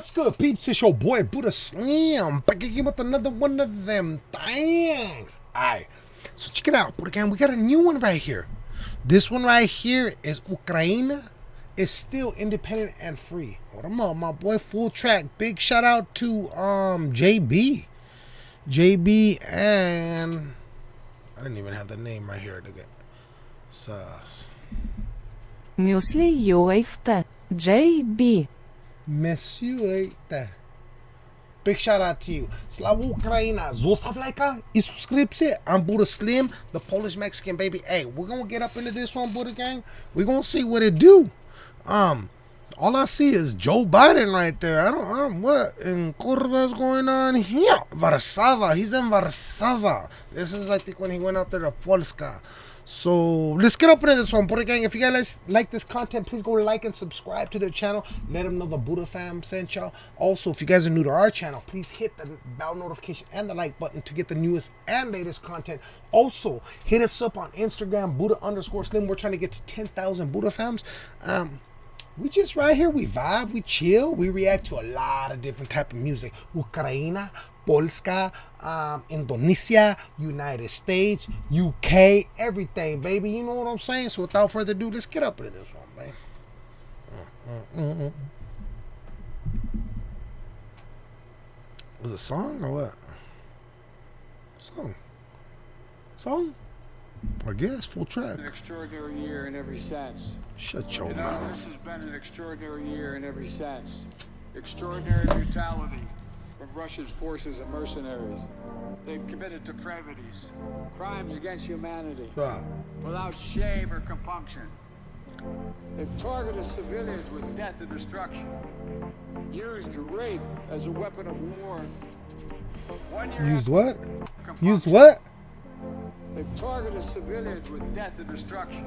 What's good, peeps? It's your boy Buddha Slim back again with another one of them things. Alright, so check it out, Buddha Gang. We got a new one right here. This one right here is Ukraine is still independent and free. Hold on up, my boy. Full track. Big shout out to um JB, JB, and I didn't even have the name right here. Nigga. Sus. Muesli UFT JB Monsieur Big shout out to you. Slava Ukraina. Zostav lajka i subscribe I'm Buddha Slim, the Polish Mexican baby. Hey, we're gonna get up into this one, Buddha gang. We're gonna see what it do. Um, all I see is Joe Biden right there. I don't, I don't what in Curva's going on here. Varsava. He's in Varsava. This is like when he went out there to Polska. So let's get up into this one, Buddha Gang. If you guys like this content, please go like and subscribe to their channel. Let them know the Buddha fam sent y'all. Also, if you guys are new to our channel, please hit the bell notification and the like button to get the newest and latest content. Also, hit us up on Instagram, Buddha underscore Slim. We're trying to get to 10,000 Buddha fams. Um, we just right here, we vibe, we chill, we react to a lot of different type of music. Ukraina, Polska, um, Indonesia, United States, UK, everything, baby. You know what I'm saying? So without further ado, let's get up into this one, baby. Mm, mm, mm, Was it a song or what? Song. Song? I guess full track. An extraordinary year in every sense. Shut your You know, mouth. this has been an extraordinary year in every sense. Extraordinary brutality of Russia's forces and mercenaries. They've committed depravities, crimes against humanity, without shame or compunction. They've targeted civilians with death and destruction, used rape as a weapon of war. Used what? Used what? They've targeted civilians with death and destruction,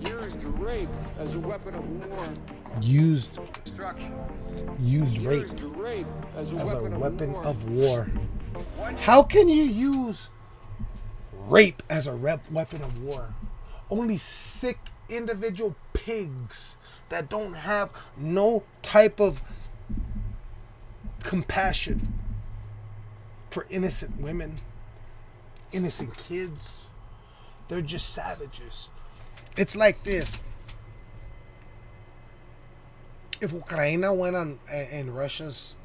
used rape as a weapon of war. Used used rape rape as a as a weapon, weapon of war. of war. How can you use rape as a rep weapon of war? Only sick individual pigs that don't have no type of compassion for innocent women, innocent kids. They're just savages. It's like this. If Ukraine went on in Russia's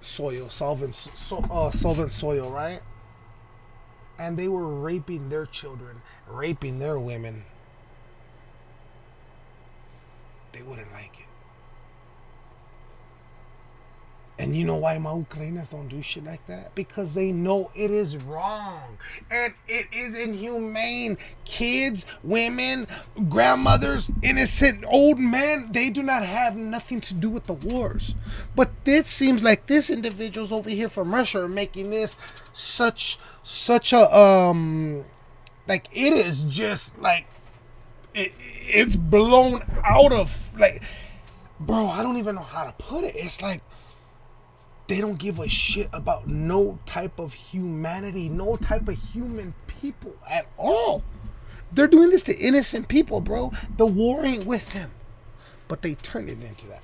soil, solvent, so, uh, solvent soil, right? And they were raping their children, raping their women. They wouldn't like it. And you know why my Ukrainians don't do shit like that? Because they know it is wrong. And it is inhumane. Kids, women, grandmothers, innocent old men, they do not have nothing to do with the wars. But it seems like this individuals over here from Russia are making this such such a um like it is just like it, it's blown out of like bro, I don't even know how to put it. It's like they don't give a shit about no type of humanity, no type of human people at all. They're doing this to innocent people, bro. The war ain't with them. But they turn it into that.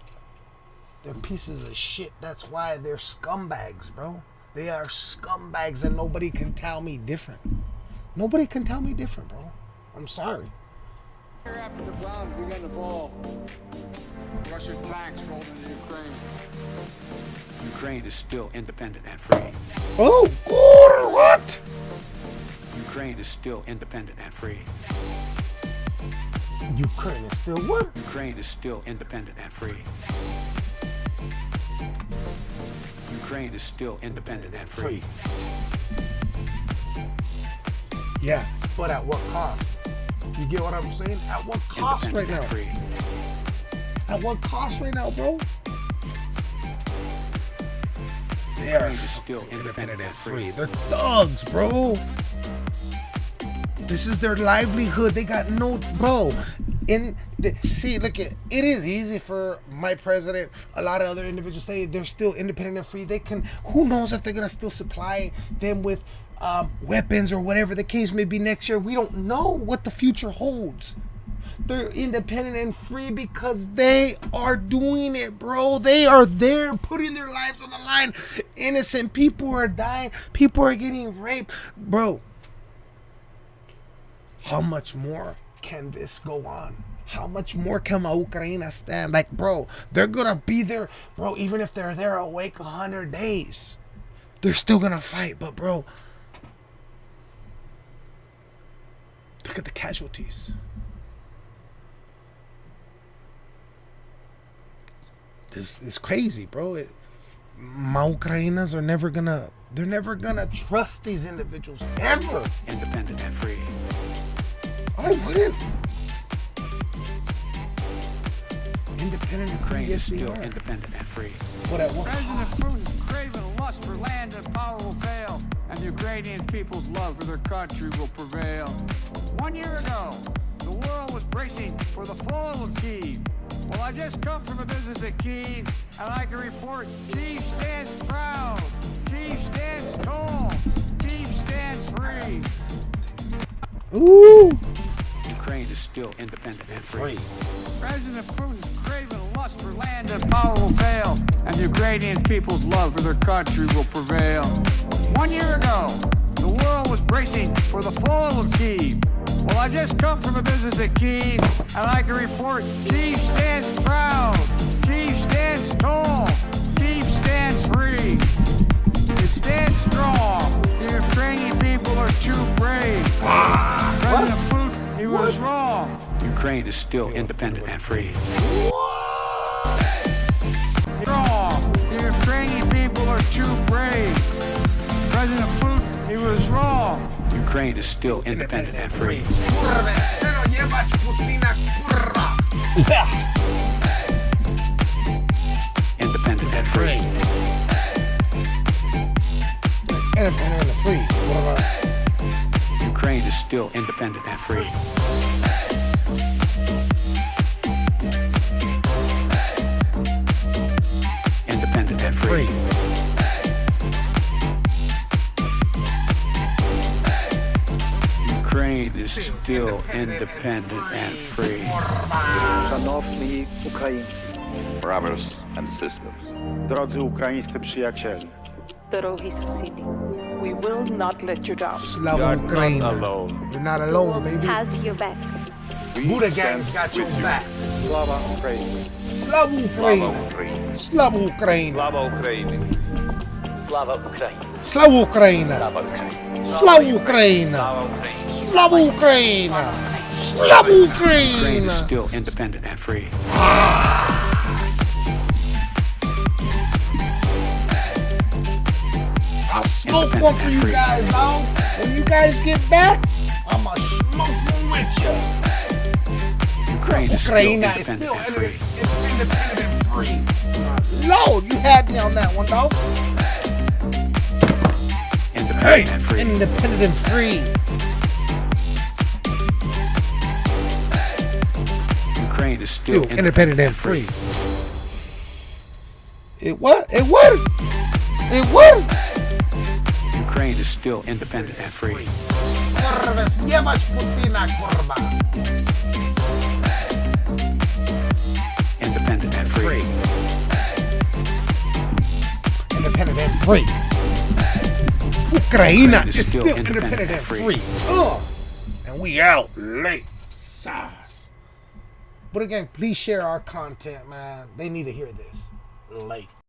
They're pieces of shit. That's why they're scumbags, bro. They are scumbags and nobody can tell me different. Nobody can tell me different, bro. I'm sorry. After the bombs began to fall, Russian tanks rolled into Ukraine. Ukraine is still independent and free. Oh, God, what? Ukraine is still independent and free. Ukraine is still what? Ukraine is still independent and free. Ukraine is still independent and free. Yeah, but at what cost? You get what I'm saying? At what cost right now? free. At what cost right now, bro? They are still independent and free. They're thugs, bro. This is their livelihood. They got no, bro. In the, see, look at it is easy for my president. A lot of other individuals say they're still independent and free. They can. Who knows if they're gonna still supply them with um, weapons or whatever the case may be next year? We don't know what the future holds. They're independent and free because they are doing it, bro. They are there putting their lives on the line. Innocent people are dying. People are getting raped. Bro, how much more can this go on? How much more can my Ukraine stand? Like, bro, they're gonna be there, bro, even if they're there awake a hundred days. They're still gonna fight, but bro, look at the casualties. This is crazy, bro. It, my Ukrainas are never gonna they're never gonna trust these individuals ever. Independent and free. I wouldn't. Independent Ukraine is yes, they still are. independent and free. But at what President cost? Putin's craven lust for land and power will fail, and the Ukrainian people's love for their country will prevail. One year ago, the world was bracing for the fall of Kiev. Well, I just come from a visit to Kiev, and I can report Kiev stands proud, Kiev stands tall, Kiev stands free. Ooh, Ukraine is still independent and free. President Putin's craven lust for land and power will fail, and the Ukrainian people's love for their country will prevail. One year ago, the world was bracing for the fall of Kiev. Well, I just come from a visit to Kiev, and I can report Kiev stands proud, Kiev stands tall, Kiev stands free. It stands strong. The Ukrainian people are too brave. President Putin, he was wrong. Ukraine is still independent and free. Ukraine is still independent and free. Independent and free. Independent and free. Ukraine is still independent and free. still independent and free. Szanowni Ukraińcy, brothers and sisters. drodzy ukraińscy przyjaciele, Дорогі сусіди, we will not let you down. Slava Ukraine. You're not alone, baby. Has your back. Buddha Gang's got your back. Слава Україні! Slava Ukraine. Ukraine. Slava Ukraine. Slava Ukraine. Слава Україні! Slava Ukraine. Слава Україні! Slava Ukraine. Slava Ukraine. Slava Ukraine Ukraine. is still independent and free. I'll smoke one for you guys, dog. When you guys get back, I'ma smoke one with you. Ukraine is still Ukraine is independent still and free. independent, it's independent and free. Lord, you had me on that one, though. Independent and free. Independent and free. Is still Still independent and free. It what? It what? It what? Ukraine is still independent and free. Kurwa, jebać Putina, kurwa. Independent and free. Independent and free. Ukraine is still independent independent and free. free. Ugh. And we out late. But again, please share our content, man. They need to hear this. Late.